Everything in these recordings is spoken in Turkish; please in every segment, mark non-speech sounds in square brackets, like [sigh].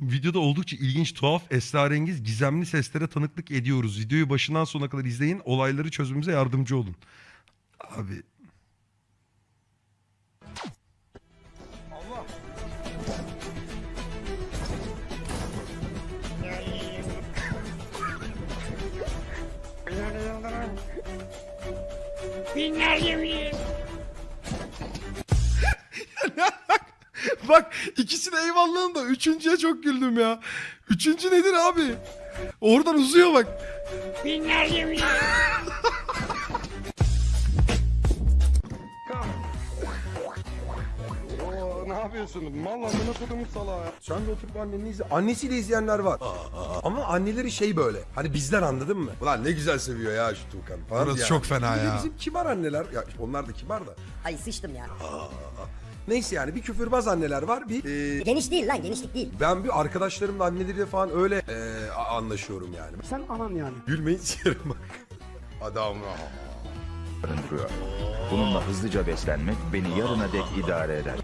Videoda oldukça ilginç, tuhaf, esrarengiz, gizemli seslere tanıklık ediyoruz. Videoyu başından sonuna kadar izleyin. Olayları çözmemize yardımcı olun. Abi Bak ikisine eyvallahım da üçüncüye çok güldüm ya. Üçüncü nedir abi? Oradan uzuyor bak. Oo, ne yapıyorsun? Mal amına kodumun salağı ya. Sen de oturup anneni izle. Annesiyle izleyenler var. Ama anneleri şey böyle. Hani bizden anladın mı? Ulan ne güzel seviyor ya şu Tuğkan falan yani. çok fena Bir de ya. Bizim kibar anneler. Ya onlar da kibar da. Ay sıçtım ya. Neyse yani bir küfürbaz anneler var. Bir e, Geniş değil lan genişlik değil. ben bir arkadaşlarımla anneleriyle falan öyle e, a- anlaşıyorum yani. Sen anan yani. Gülmeyin [laughs] sikerim bak. Adam barındırıyor. Bununla hızlıca beslenmek beni yarına dek idare eder.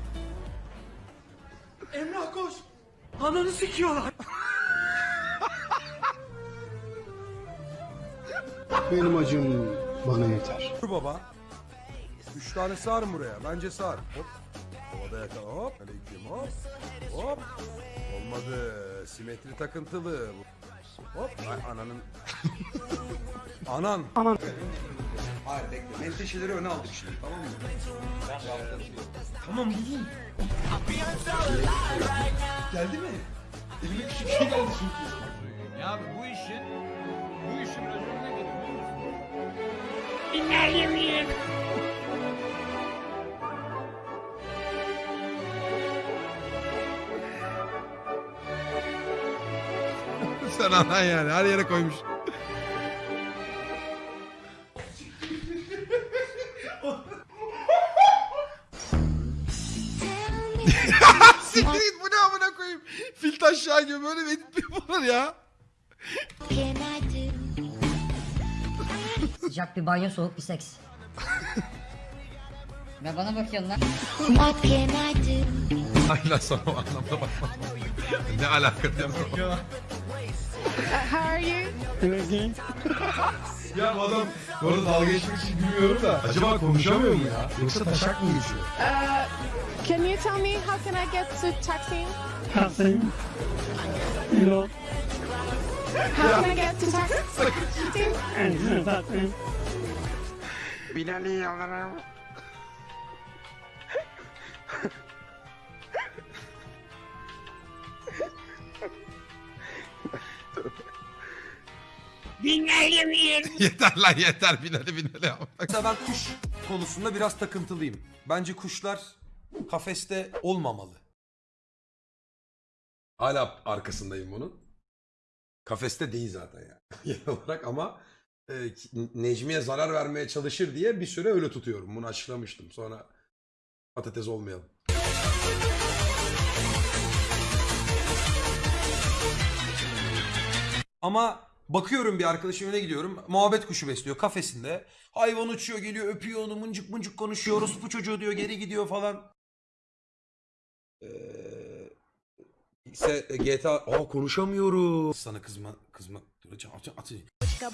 Emrah koş. Ananı sikiyorlar. Benim acım bana yeter. Dur baba. Üç tane sığar buraya. Bence sığar. Hop. Havada yakala. Hop. Aleyküm hop. Hop. Olmadı. Simetri takıntılı. Hop. Ay ananın. Anan. Anan. Hayır bekle. Menteşeleri öne aldık şimdi tamam mı? Tamam iyi. Geldi mi? Elime küçük şey geldi çünkü. Ya abi bu işin bu işin raconu nedir biliyor musun? Sen anan yani her yere koymuş. [laughs] Siktir git bu ne amına koyayım. Fil taşağı gibi böyle bir edit mi yapılır ya? Sıcak bir banyo soğuk bir seks. Ve bana bakıyorsun lan. Aynen sana o anlamda ne alaka diye How are you? [laughs] Ya bu adam bu arada dalga geçmek için gülüyorum da acaba konuşamıyor mu ya? Yoksa taşak mı geçiyor? Uh, can you tell me how can I get to Taksim? Kalsın. You know. How can I get to Taksim? And [laughs] that thing. [laughs] yeter lan yeter binali yapma. Mesela ben kuş konusunda biraz takıntılıyım. Bence kuşlar kafeste olmamalı. Hala arkasındayım bunun. Kafeste değil zaten yani. [laughs] Genel olarak ama e, Necmiye zarar vermeye çalışır diye bir süre öyle tutuyorum. Bunu açıklamıştım. Sonra patates olmayalım. Ama bakıyorum bir arkadaşım evine gidiyorum. Muhabbet kuşu besliyor kafesinde. Hayvan uçuyor geliyor öpüyor onu mıncık mıncık konuşuyoruz. Bu çocuğu diyor geri gidiyor falan. Ee, ise GTA... Aa konuşamıyorum. Sana kızma kızma. Duracağım. At, at.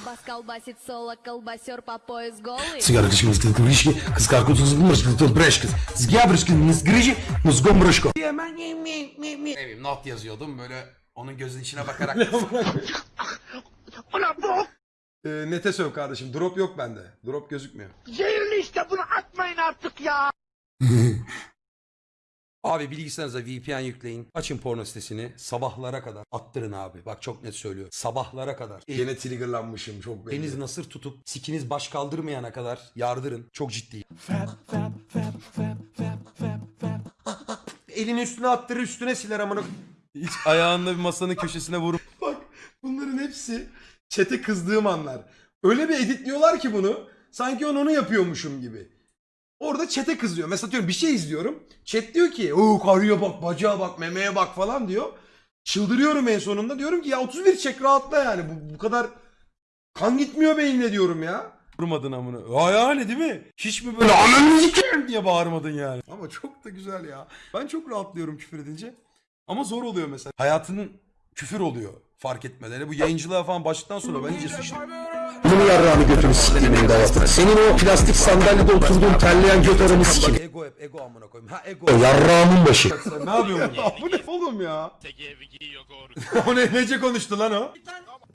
Бас колбасит соло, колбасер по пояс голый. Sigara kışkın sıkın kıvrışkı. Kız karkutu sıkın kışkın sıkın breş kız. Zgyabrışkın nizgırıcı. Nuzgom brışko. Ne bileyim not yazıyordum böyle onun gözünün içine bakarak. Ee, nete söv kardeşim. Drop yok bende. Drop gözükmüyor. Zehirli işte bunu atmayın artık ya. [laughs] Abi bilgisayarınıza VPN yükleyin. Açın porno sitesini. Sabahlara kadar attırın abi. Bak çok net söylüyorum. Sabahlara kadar. Gene triggerlanmışım çok belli. Deniz nasır tutup sikiniz baş kaldırmayana kadar yardırın. Çok ciddi. Elini üstüne attırır üstüne siler amına. Hiç ayağında bir masanın köşesine vurup. Bak bunların hepsi çete kızdığım anlar. Öyle bir editliyorlar ki bunu. Sanki onu onu yapıyormuşum gibi. Orada çete kızıyor. Mesela diyorum bir şey izliyorum. Chat diyor ki o karıya bak, bacağa bak, memeye bak falan diyor. Çıldırıyorum en sonunda. Diyorum ki ya 31 çek rahatla yani. Bu, bu kadar kan gitmiyor beynine diyorum ya. Vurmadın amına. Ha yani değil mi? Hiç mi böyle ananı sikeyim diye bağırmadın yani. Ama çok da güzel ya. Ben çok rahatlıyorum küfür edince. Ama zor oluyor mesela. Hayatının küfür oluyor fark etmeden. Yani bu yayıncılığa falan başladıktan sonra ben iyice sıçtım. Bunu yarrağını götünü sikeyim dayatır. Senin o plastik sandalyede oturduğun terleyen göt aranı sikeyim. Ego hep ego amına koyayım. Ha ego. Yarrağımın başı. [laughs] Sen ne yapıyorsun? ya bu ne oğlum ya? [laughs] o ne nece konuştu lan o?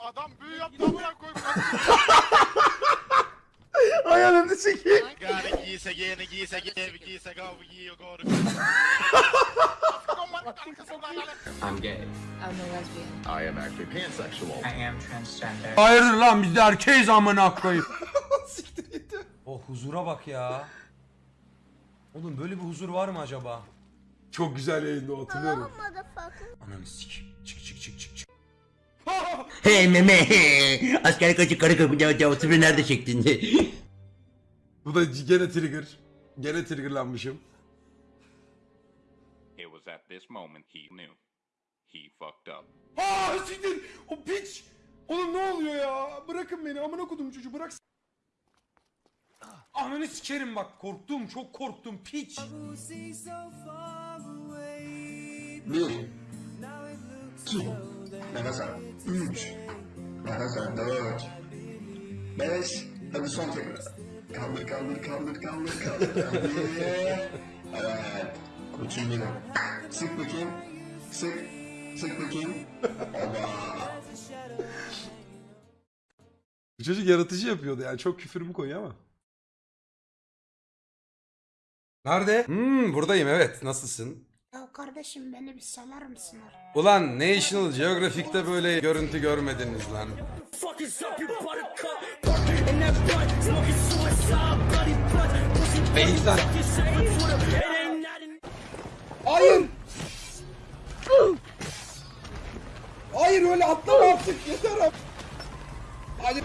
Adam büyü yaptı amına koyayım. Ayağını sikeyim. Gari giyse giyene giyse giyene giyse gav giyiyor goru. [laughs] I'm gay. I'm a lesbian. I am actually pansexual. I am transgender. Hayırdır lan biz de erkeğiz amına koyayım. [laughs] Siktir git. O huzura bak ya. Oğlum böyle bir huzur var mı acaba? Çok güzel yayında hatırlıyorum. Ananı sikeyim. Çık çık çık çık çık. [laughs] Hey meme. Asker kaçı karı kapıda oturuyor nerede çektin? Bu da gene trigger. Gene triggerlanmışım. Was at this moment he knew. He fucked up. Aa siktir. O piç. Oğlum ne oluyor ya? Bırakın beni amına kodum çocuğu bırak. Ananı sikerim bak korktum çok korktum piç. Bir. İki. Nefes. Üç. Nefes al. Dört. Beş. Hadi son tekrar. Kaldır kaldır kaldır kaldır kaldır. Hadi. [laughs] Evet. Koçum benim. Sık bakayım. Sık. Sık bakayım. Bu çocuk yaratıcı yapıyordu yani çok küfürümü koyuyor ama. Nerede? Hmm buradayım evet nasılsın? Ya kardeşim beni bir salar mısın? Ulan National Geographic'te böyle görüntü görmediniz lan. Beyzler. Hayır. Hayır öyle atlama artık yeter abi. Hadi.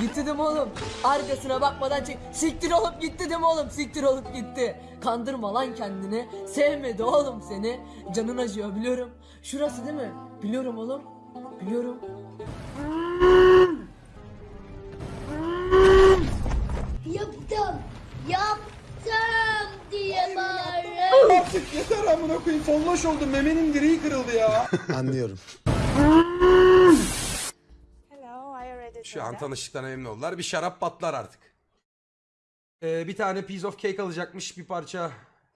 Gitti değil mi oğlum? Arkasına bakmadan çek. Siktir olup gitti değil mi oğlum? Siktir olup gitti. Kandırma lan kendini. Sevmedi oğlum seni. Canın acıyor biliyorum. Şurası değil mi? Biliyorum oğlum. Biliyorum. Yaptım. Bağırırım. Artık yeter amına koyayım. Folloş oldum. Memenin direği kırıldı ya. [laughs] Anlıyorum. Hello, I already Şu an tanıştıktan memnun oldular. Bir şarap patlar artık. Ee, bir tane piece of cake alacakmış. Bir parça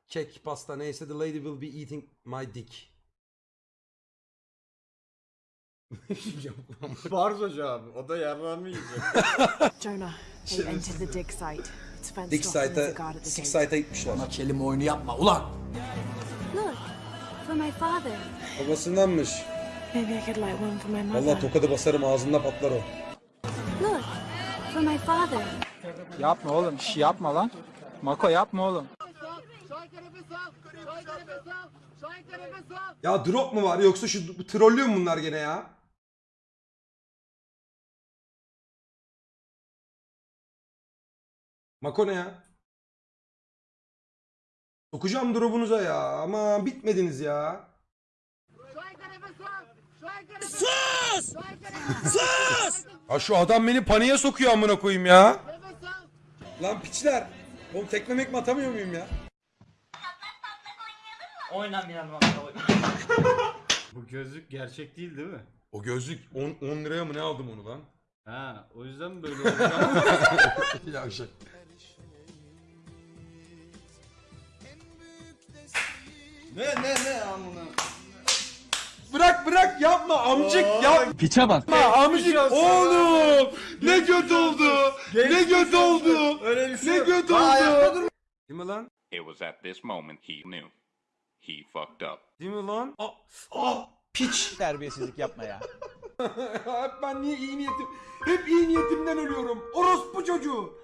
kek, pasta neyse. The lady will be eating my dick. Barzo abi. O da yarrağımı yiyecek. Jonah, they entered the dig site. Dick off and there's a site'a, guard at the sick site'a gitmişler. Kelime oyunu yapma ulan. Look, for my father. Babasındanmış. Maybe I could light one for my mother. Vallahi tokadı basarım ağzında patlar o. Look, for my father. yapma oğlum. Şş, yapma lan. Mako yapma oğlum. Ya drop mu var yoksa şu trollüyor mu bunlar gene ya? Mako ne ya? Sokacağım drop'unuza ya. Ama bitmediniz ya. Sus! Sus! Ya şu adam beni paniğe sokuyor amına koyayım ya. Lan piçler. Oğlum tekmemek mi atamıyor muyum ya? [laughs] Bu gözlük gerçek değil değil mi? O gözlük 10, 10 liraya mı ne aldım onu lan? Ha, o yüzden mi böyle? [laughs] Yavşak. Ne ne ne amına. Bırak bırak yapma amcık yapma. Piçe bak. amcık oğlum ne göt oldu ne göt oldu Öyle bir şey ne yapma, oldu. Değil mi lan? It was at this moment he knew. He fucked up. Değil mi lan? Aa, aa piç. [laughs] Terbiyesizlik yapma ya. [laughs] Hep ben niye iyi niyetim hep iyi niyetimden ölüyorum. Orospu çocuğu.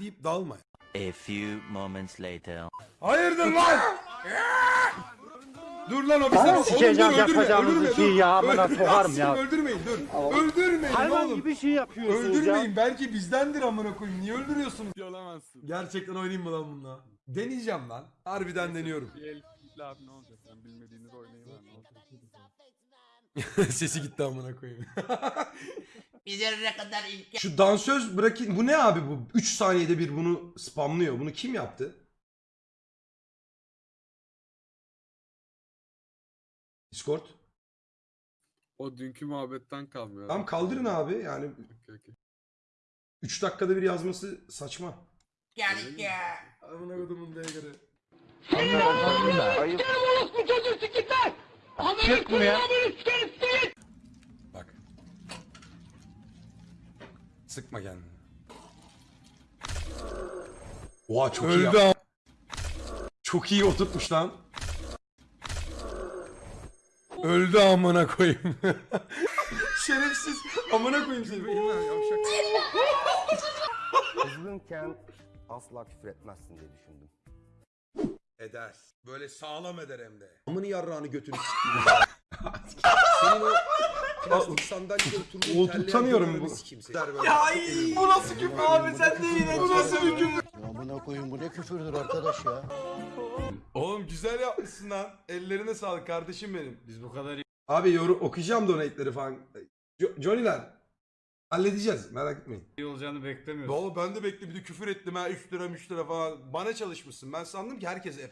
Deyip dalma. A few moments later. Hayırdır lan? dur lan o bir saniye. Sikeceğim yapacağımızı şey ya amına sokarım ya. Öldürmeyin dur. Öldürmeyin oğlum. bir şey yapıyorsunuz Öldürmeyin belki bizdendir amına koyayım. Niye öldürüyorsunuz? Yalamazsın. Gerçekten oynayayım mı lan bununla? Deneyeceğim lan. Harbiden deniyorum. Abi ne olacak? Sen bilmediğiniz olacak? [laughs] Sesi gitti amına koyayım. [laughs] Üzerine kadar imkan. Şu dansöz bırakın. Bu ne abi bu? 3 saniyede bir bunu spamlıyor. Bunu kim yaptı? Discord. O dünkü muhabbetten kalmıyor. Tamam kaldırın abi yani Okey, okey. 3 dakikada bir yazması saçma. Geldik ya. Amına kodumun göre. Bak. Sıkma kendini. Oha çok iyi. yap- Çok iyi oturtmuş lan. Öldü amına koyayım. [laughs] Şerefsiz. Amına koyayım seni. Kızgınken asla küfür etmezsin diye düşündüm. Eder. Böyle sağlam eder hem de. Amını yarrağını götünü sikeyim. [laughs] Senin o plastik sandalyede oturduğun O terleyen bu. Ya bu nasıl küfür abi sen de yine Bu nasıl bir küfür? Amına koyun bu ne küfürdür arkadaş ya. Oğlum güzel yapmışsın lan. Ellerine sağlık kardeşim benim. Biz bu kadar Abi yorum okuyacağım donate'leri falan. Jo- Johnny'ler. Halledeceğiz merak etmeyin. İyi olacağını beklemiyorsun. Oğlum ben de bekle bir de küfür ettim ha 3 lira 3 lira falan. Bana çalışmışsın. Ben sandım ki herkes